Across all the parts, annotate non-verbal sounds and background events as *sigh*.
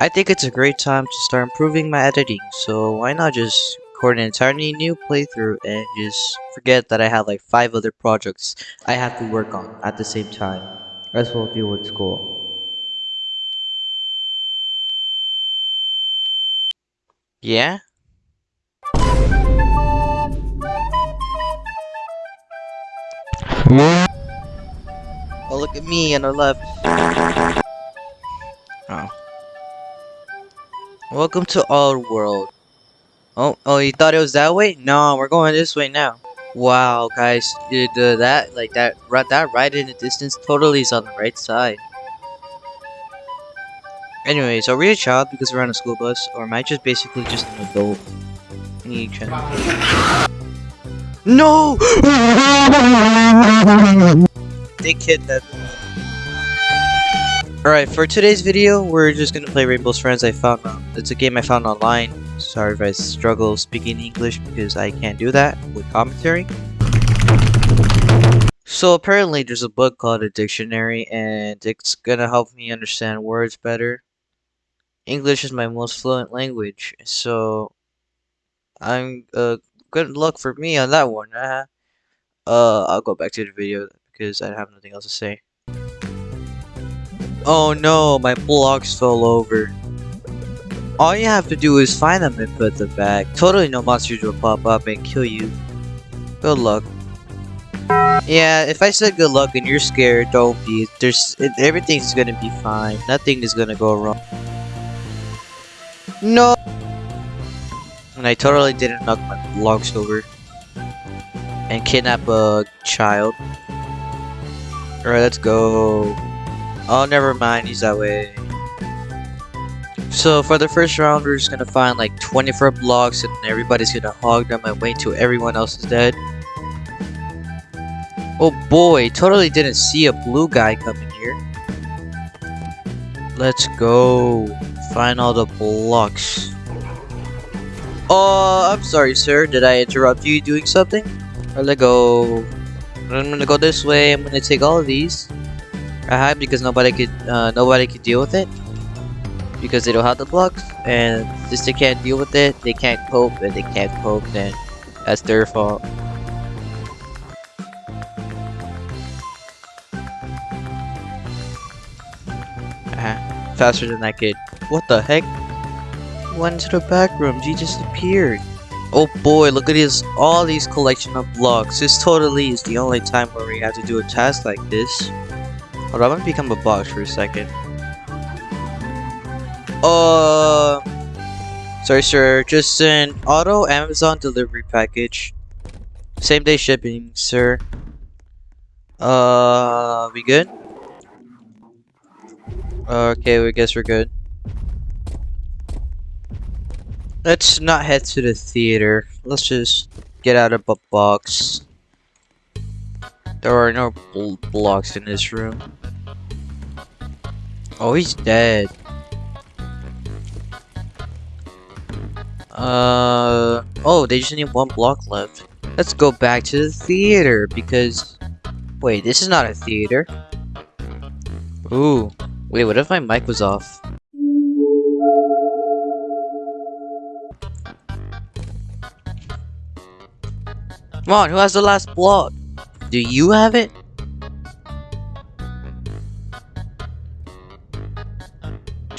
I think it's a great time to start improving my editing, so why not just record an entirely new playthrough and just forget that I have like 5 other projects I have to work on at the same time, as well deal with school. Yeah? Oh, look at me on the left. *laughs* Oh. Welcome to our world. Oh, oh, you thought it was that way? No, we're going this way now. Wow, guys, dude, uh, that like that right that right in the distance totally is on the right side. Anyways, are we a child because we're on a school bus, or am I just basically just an adult? No! *gasps* they kidnapped me. Alright, for today's video, we're just gonna play Rainbow's Friends I found on. It's a game I found online. Sorry if I struggle speaking English because I can't do that with commentary. So apparently there's a book called a dictionary and it's gonna help me understand words better. English is my most fluent language, so I'm uh good luck for me on that one. Uh, uh I'll go back to the video because I have nothing else to say. Oh no, my blocks fell over. All you have to do is find them and put them back. Totally no monsters will pop up and kill you. Good luck. Yeah, if I said good luck and you're scared, don't be. There's everything's gonna be fine. Nothing is gonna go wrong. No. And I totally didn't knock my blocks over and kidnap a child. Alright, let's go. Oh, never mind. He's that way. So for the first round, we're just gonna find like 24 blocks and everybody's gonna hog them and wait till everyone else is dead. Oh boy, totally didn't see a blue guy coming here. Let's go. Find all the blocks. Oh, I'm sorry, sir. Did I interrupt you doing something? Or let go. I'm gonna go this way. I'm gonna take all of these. I hide because nobody could uh, nobody could deal with it because they don't have the blocks. And since they can't deal with it they can't cope and they can't cope then that's their fault. Uh, faster than that kid what the heck? Went into the back room. He just appeared oh boy look at this all these collection of blocks. This totally is the only time where we have to do a task like this Hold on, I'm gonna become a box for a second. Uh, sorry, sir. Just an auto Amazon delivery package. Same day shipping, sir. Uh, we good? Okay, we guess we're good. Let's not head to the theater. Let's just get out of a box. There are no bl blocks in this room. Oh, he's dead. Uh, oh, they just need one block left. Let's go back to the theater because... Wait, this is not a theater. Ooh. Wait, what if my mic was off? Come on, who has the last block? Do you have it?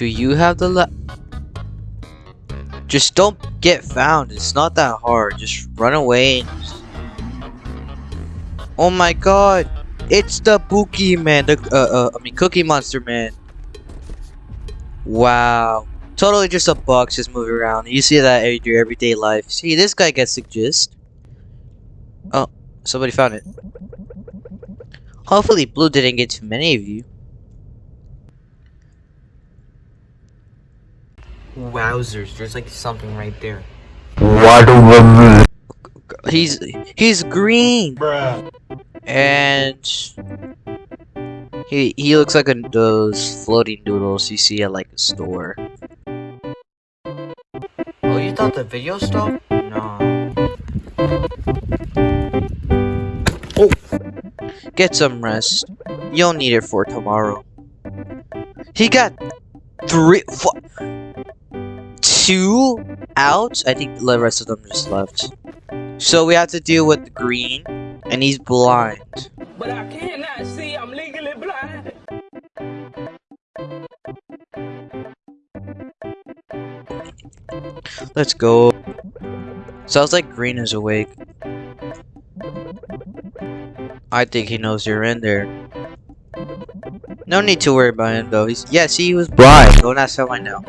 Do you have the la- Just don't get found. It's not that hard. Just run away. Oh my god. It's the Bookie man. The, uh, uh, I mean, Cookie Monster man. Wow. Totally just a box just moving around. You see that in your everyday life. See, this guy gets the gist. Oh, somebody found it. Hopefully Blue didn't get too many of you. Wowzers, there's like something right there. What He's he's green. Bruh. And he he looks like a, those floating noodles you see at like a store. Oh, you thought the video stopped? No. Oh, get some rest. You'll need it for tomorrow. He got three. Two out. I think the rest of them just left. So we have to deal with the green, and he's blind. But I cannot see. I'm legally blind. Let's go. Sounds like green is awake. I think he knows you're in there. No need to worry about him though. He's yeah, see he was blind. Don't ask how I know.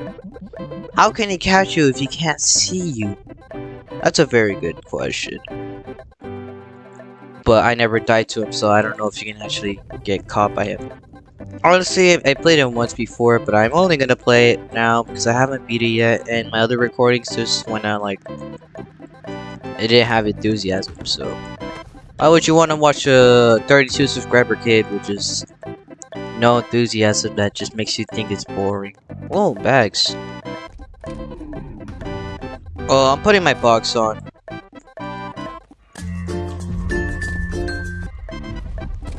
How can he catch you if he can't see you? That's a very good question. But I never died to him, so I don't know if you can actually get caught by him. Honestly, I played him once before, but I'm only gonna play it now because I haven't beat it yet, and my other recordings just went out like it didn't have enthusiasm. So why would you want to watch a 32 subscriber kid with just no enthusiasm that just makes you think it's boring? Oh, bags. Oh, I'm putting my box on.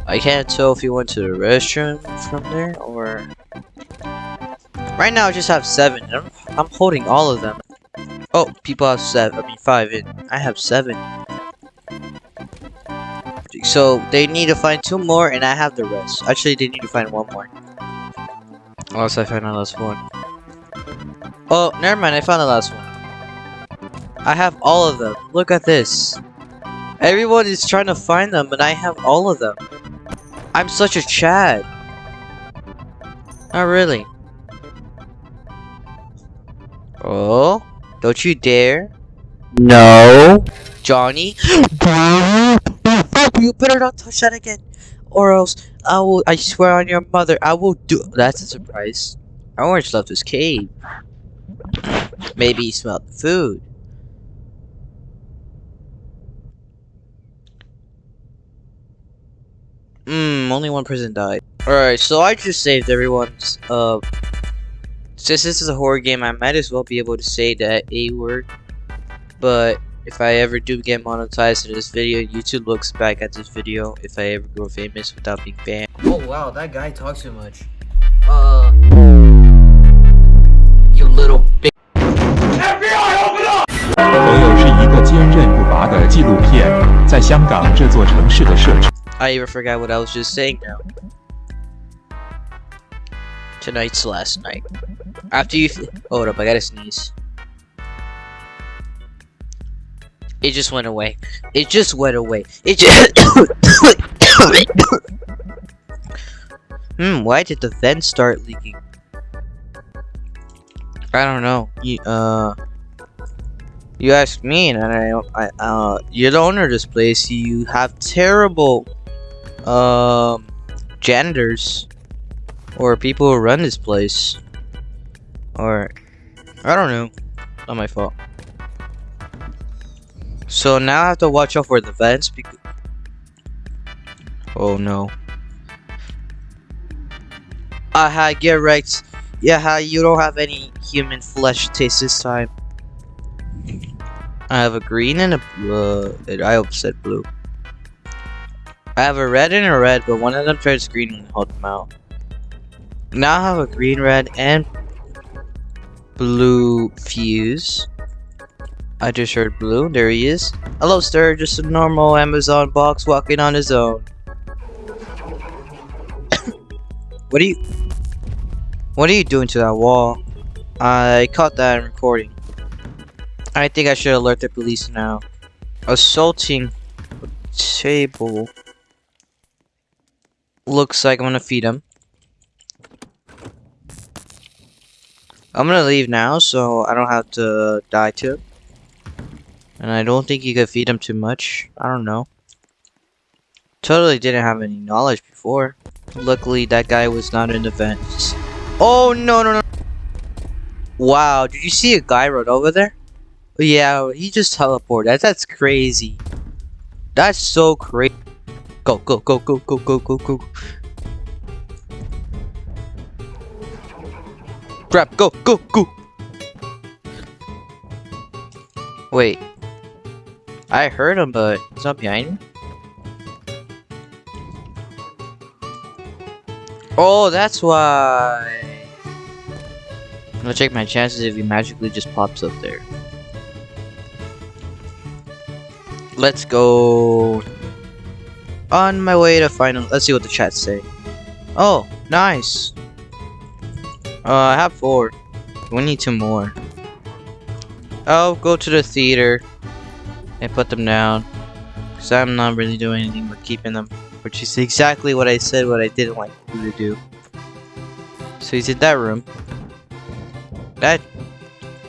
I can't tell if you went to the restroom from there or. Right now, I just have seven. I'm, I'm holding all of them. Oh, people have seven. I mean, five. And I have seven. So they need to find two more, and I have the rest. Actually, they need to find one more. Unless I find the last one. Oh, never mind. I found the last one. I have all of them. Look at this. Everyone is trying to find them, and I have all of them. I'm such a Chad. Not really. Oh, don't you dare. No. Johnny. *gasps* you better not touch that again. Or else I will, I swear on your mother, I will do- That's a surprise. Orange left his cave. Maybe he smelled the food. Hmm, only one person died. Alright, so I just saved everyone's, uh... Since this is a horror game, I might as well be able to say that A word. But, if I ever do get monetized in this video, YouTube looks back at this video if I ever go famous without being banned. Oh wow, that guy talks too much. Uh. You little bitch. 朋友是一个坚韧不拔的纪录片，在香港这座城市的设置。 I even forgot what I was just saying now. Tonight's last night. After you. Hold up, I gotta sneeze. It just went away. It just went away. It just. *coughs* hmm, why did the vent start leaking? I don't know. You, uh. You asked me, and I, I, uh, you're the owner of this place. You have terrible um janitors or people who run this place or I don't know not my fault. So now I have to watch out for the vents because oh no. Aha get right. Yeah you don't have any human flesh taste this time. I have a green and a uh, I said blue I have a red and a red, but one of them turns green and hold them out. Now I have a green, red, and blue fuse. I just heard blue. There he is. Hello, sir. Just a normal Amazon box walking on his own. *coughs* what are you... What are you doing to that wall? I caught that in recording. I think I should alert the police now. Assaulting table. Looks like I'm gonna feed him. I'm gonna leave now so I don't have to die to. And I don't think you could feed him too much. I don't know. Totally didn't have any knowledge before. Luckily that guy was not in the vents. Oh no no no Wow, did you see a guy run over there? Yeah, he just teleported. That's crazy. That's so crazy. Go, go, go, go, go, go, go, go. Grab, go, go, go. Wait. I heard him, but he's not behind me. Oh, that's why. I'm gonna check my chances if he magically just pops up there. Let's go. On my way to final. Let's see what the chat say. Oh, nice. Uh, I have four. We need two more. I'll go to the theater and put them down. Because I'm not really doing anything but keeping them. Which is exactly what I said what I didn't like you to do. So he's in that room. That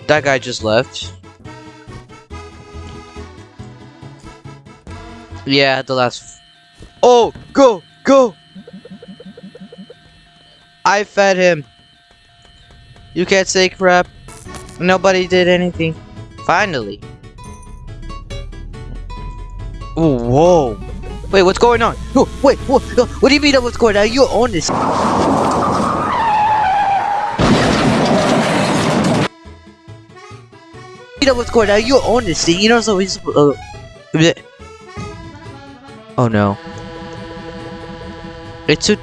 that guy just left. Yeah, the last. Oh, go, go! I fed him. You can't say crap. Nobody did anything. Finally. Oh, whoa. Wait, what's going on? Oh, wait, what, what do you mean what's going on? You own this. You know what's going on? You own this thing. You know so he's. Uh, oh no. It's a.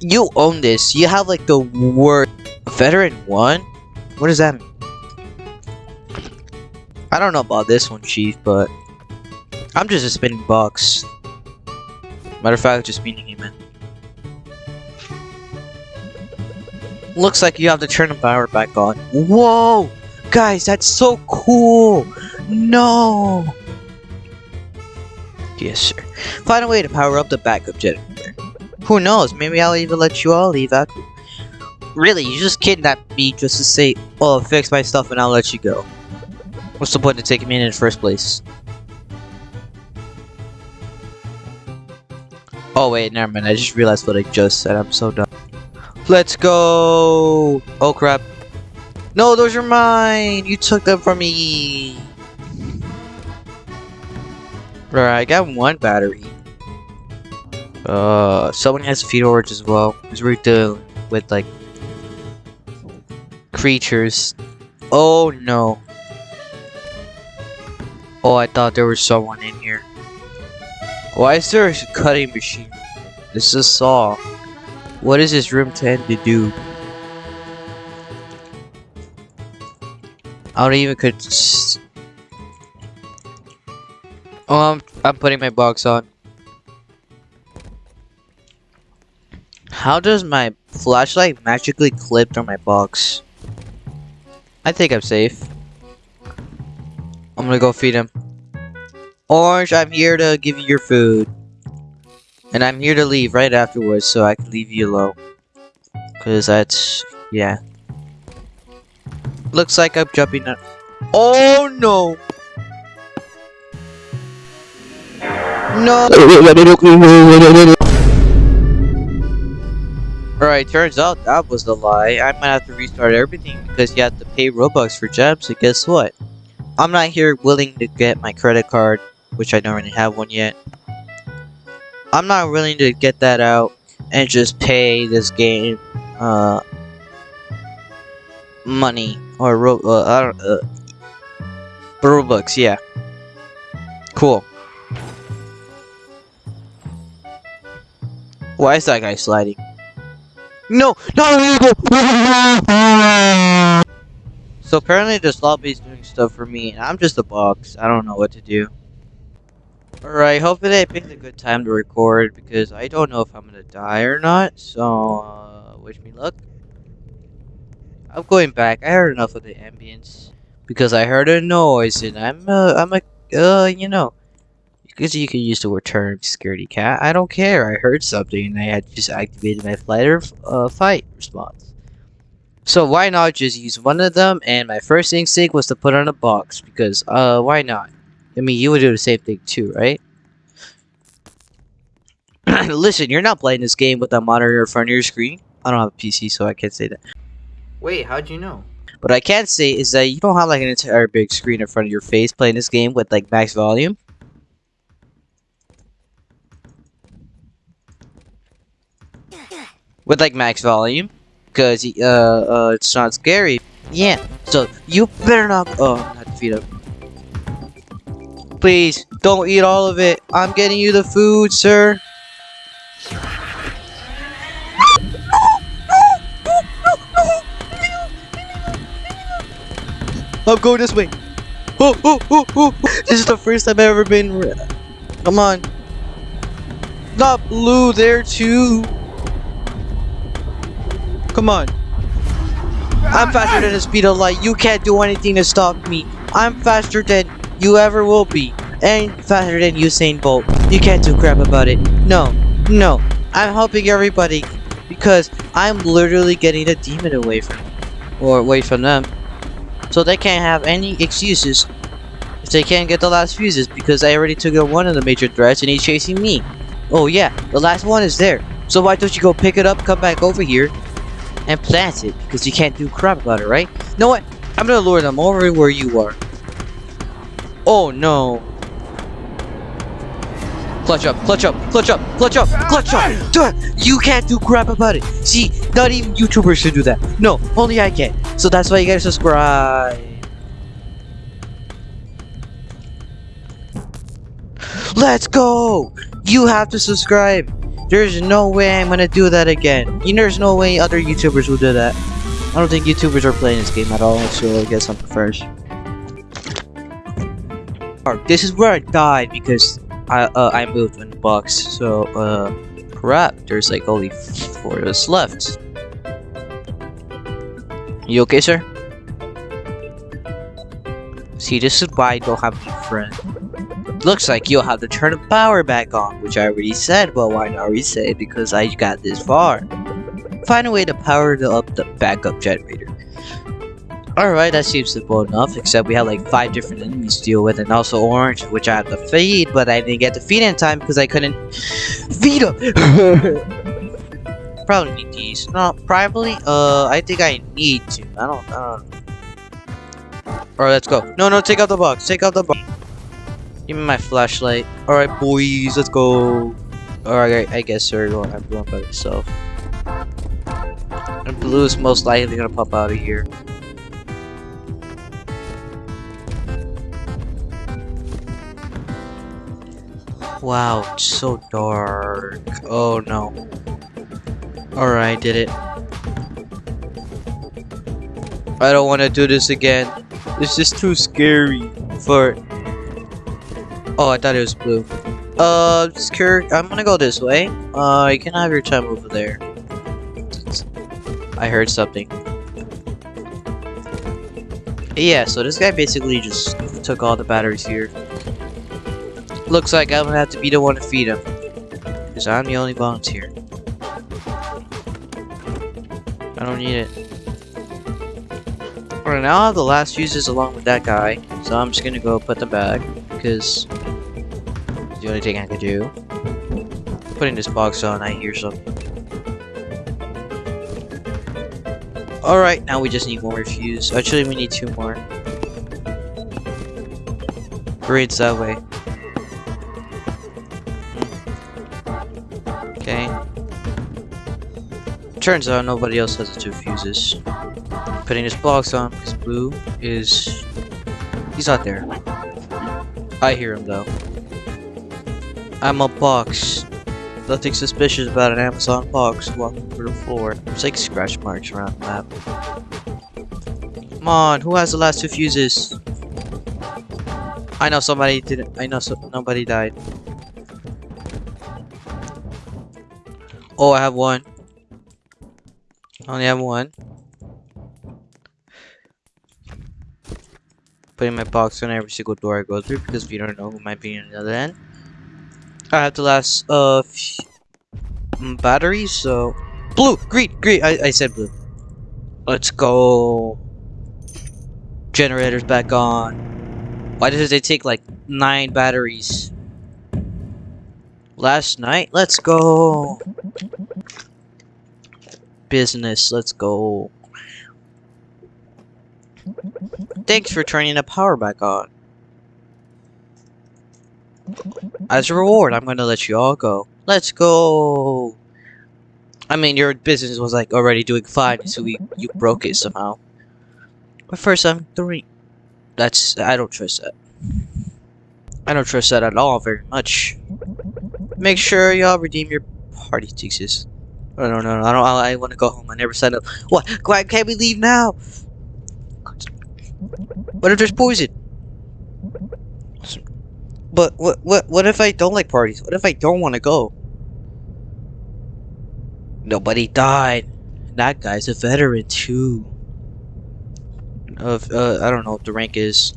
You own this. You have like the worst. Veteran one? What does that mean? I don't know about this one, Chief, but I'm just a spinning box. Matter of fact, just meaning him in. Looks like you have to turn the power back on. Whoa! Guys, that's so cool! No! Yes, sir. Find a way to power up the backup generator. Who knows? Maybe I'll even let you all leave after. Really, you just kidnapped me just to say, oh, fix my stuff and I'll let you go. What's the point of taking me in in the first place? Oh wait, never mind. I just realized what I just said. I'm so dumb. Let's go! Oh crap. No, those are mine! You took them from me! Alright, I got one battery. Uh, someone has feed orange as well. Because we're dealing with like creatures. Oh no. Oh, I thought there was someone in here. Why is there a cutting machine? This is a saw. What does this room tend to do? I don't even could. Oh, I'm I'm putting my box on. How does my flashlight magically clip through my box? I think I'm safe. I'm gonna go feed him. Orange, I'm here to give you your food. And I'm here to leave right afterwards so I can leave you alone. Cause that's yeah. Looks like I'm jumping up. Oh no! No! *laughs* Alright, turns out that was a lie. I might have to restart everything because you have to pay Robux for gems, and guess what? I'm not here willing to get my credit card, which I don't really have one yet. I'm not willing to get that out and just pay this game, uh, money or ro uh, uh, Robux, yeah. Cool. Why is that guy sliding? No, no, So apparently this lobby is doing stuff for me, and I'm just a box. I don't know what to do. Alright, hopefully I picked a good time to record, because I don't know if I'm gonna die or not, so, uh, wish me luck. I'm going back. I heard enough of the ambience. Because I heard a noise, and I'm, uh, I'm a, uh, you know, because you can use the word term security cat. I don't care. I heard something, and I had just activated my flight or uh, fight response. So why not just use one of them? And my first instinct was to put on a box because uh why not? I mean you would do the same thing too, right? *coughs* Listen, you're not playing this game with a monitor in front of your screen. I don't have a PC, so I can't say that. Wait, how'd you know? What I can say is that you don't have like an entire big screen in front of your face playing this game with like max volume. With like max volume. Because uh, uh, it's not scary. Yeah, so you better not. Oh, not feed up. Please, don't eat all of it. I'm getting you the food, sir. I'm going this way. This is the first time I've ever been. Come on. Not blue there too. Come on. I'm faster than the speed of light. You can't do anything to stop me. I'm faster than you ever will be. And faster than Usain Bolt. You can't do crap about it. No. No. I'm helping everybody. Because I'm literally getting the demon away from or away from them. So they can't have any excuses if they can't get the last fuses because I already took out one of the major threats and he's chasing me. Oh yeah, the last one is there. So why don't you go pick it up, come back over here, and plant it? Because you can't do crap about it, right? You know what? I'm gonna lure them over where you are. Oh no. Clutch up, clutch up, clutch up, clutch up, clutch up! You can't do crap about it! See, not even YouTubers should do that. No, only I can. So that's why you gotta subscribe. Let's go! You have to subscribe! There's no way I'm gonna do that again. You know, there's no way other YouTubers will do that. I don't think YouTubers are playing this game at all, so I guess I'm first. Alright, This is where I died because I uh, I moved in the box. So uh, crap. There's like only four of us left. You okay, sir? See, this is why I don't have a friend. Looks like you'll have to turn the power back on, which I already said, but why not reset because I got this far. Find a way to power the up the backup generator. Alright, that seems simple enough, except we have like five different enemies to deal with, and also orange, which I have to feed, but I didn't get to feed in time because I couldn't feed them. *laughs* probably need these. No, probably. Uh, I think I need to. I don't. I don't. Alright, let's go. No, no, take out the box. Take out the box. Give me my flashlight. Alright, boys, let's go. Alright, I guess going. I'm going by myself. And blue is most likely gonna pop out of here. Wow, it's so dark. Oh no. Alright, I did it. I don't want to do this again. This is too scary for... Oh, I thought it was blue. Uh, Kirk, I'm gonna go this way. Uh, you can have your time over there. I heard something. Yeah, so this guy basically just took all the batteries here. Looks like I'm gonna have to be the one to feed him. Because I'm the only volunteer. I don't need it. Alright, now I have the last fuses along with that guy. So I'm just gonna go put them back. Because the only thing I can do. Putting this box on, I hear something. Alright, now we just need one more fuse. Actually, we need two more. Grades that way. Okay. Turns out nobody else has the two fuses. Putting this box on because blue is... He's not there. I hear him though. I'm a box. Nothing suspicious about an Amazon box walking through the floor. There's like scratch marks around the map. Come on, who has the last two fuses? I know somebody didn't. I know so nobody died. Oh, I have one. I only have one. Putting my box on every single door I go through because we don't know who might be on the other end. I have the last uh mm, batteries, so blue, green, green. I I said blue. Let's go. Generators back on. Why does it take like nine batteries? Last night. Let's go. Business. Let's go. Thanks for turning the power back on. As a reward, I'm gonna let you all go. Let's go. I mean, your business was like already doing fine, so we you broke it somehow. But first, I'm three. That's I don't trust that. I don't trust that at all very much. Make sure y'all redeem your party tickets. Oh, no, no, no, I don't. I, I want to go home. I never signed up. What? Why can't we leave now? What if there's poison? But what what what if I don't like parties? What if I don't want to go? Nobody died. That guy's a veteran too. Of uh, I don't know what the rank is.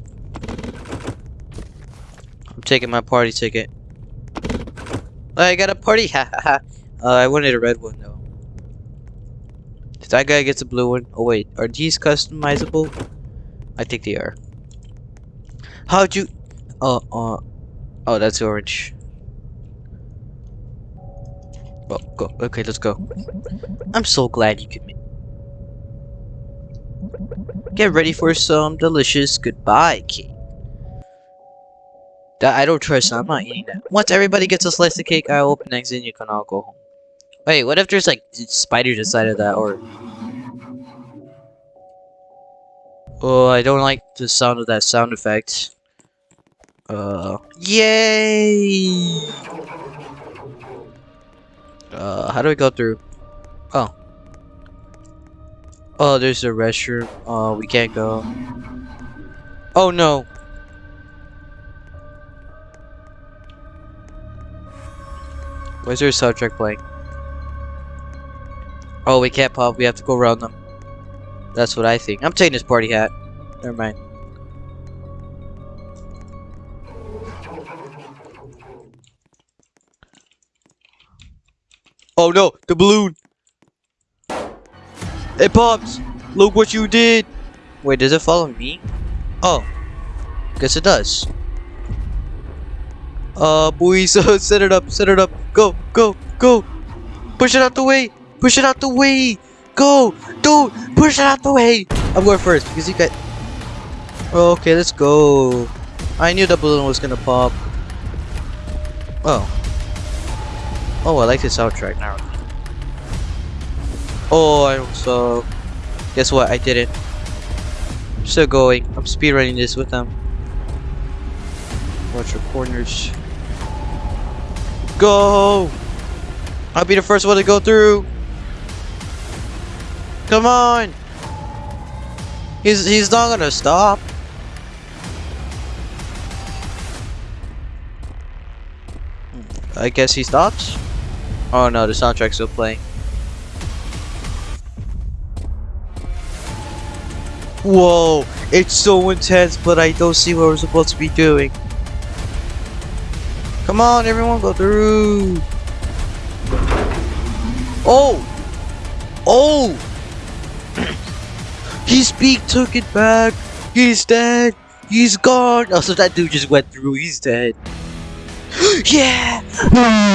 I'm taking my party ticket. I got a party. *laughs* Ha ha ha. Uh, I wanted a red one though. That guy gets a blue one. Oh wait, are these customizable? I think they are. How'd you? Uh uh. Oh, that's orange. Oh, go. Okay, let's go. I'm so glad you could. Get ready for some delicious goodbye cake. That I don't trust. I'm not eating that. Once everybody gets a slice of cake, I'll open eggs and you can all go home. Wait, what if there's like spiders inside of that or? Oh, I don't like the sound of that sound effect. Uh, yay! Uh, how do we go through? Oh. Oh, there's a restroom. Oh, we can't go. Oh no! There a soundtrack playing? Oh, we can't pop. We have to go around them. That's what I think. I'm taking this party hat. Never mind. Oh no, the balloon! It pops! Look what you did! Wait, does it follow me? Oh. Guess it does. Uh, boys, *laughs* set it up, set it up. Go, go, go! Push it out the way! Push it out the way! Go! Dude! Push it out the way! I'm going first because you got... Okay, let's go. I knew the balloon was gonna pop. Oh. Oh, I like this soundtrack now. Oh, I also... Guess what? I did it. I'm still going. I'm speedrunning this with them. Watch your corners. Go! I'll be the first one to go through. Come on! He's he's not gonna stop. I guess he stops. Oh no, the soundtrack's still playing. Whoa, it's so intense, but I don't see what we're supposed to be doing. Come on, everyone, go through. Oh! Oh! His beak took it back. He's dead. He's gone. Oh, so that dude just went through. He's dead. *gasps* yeah!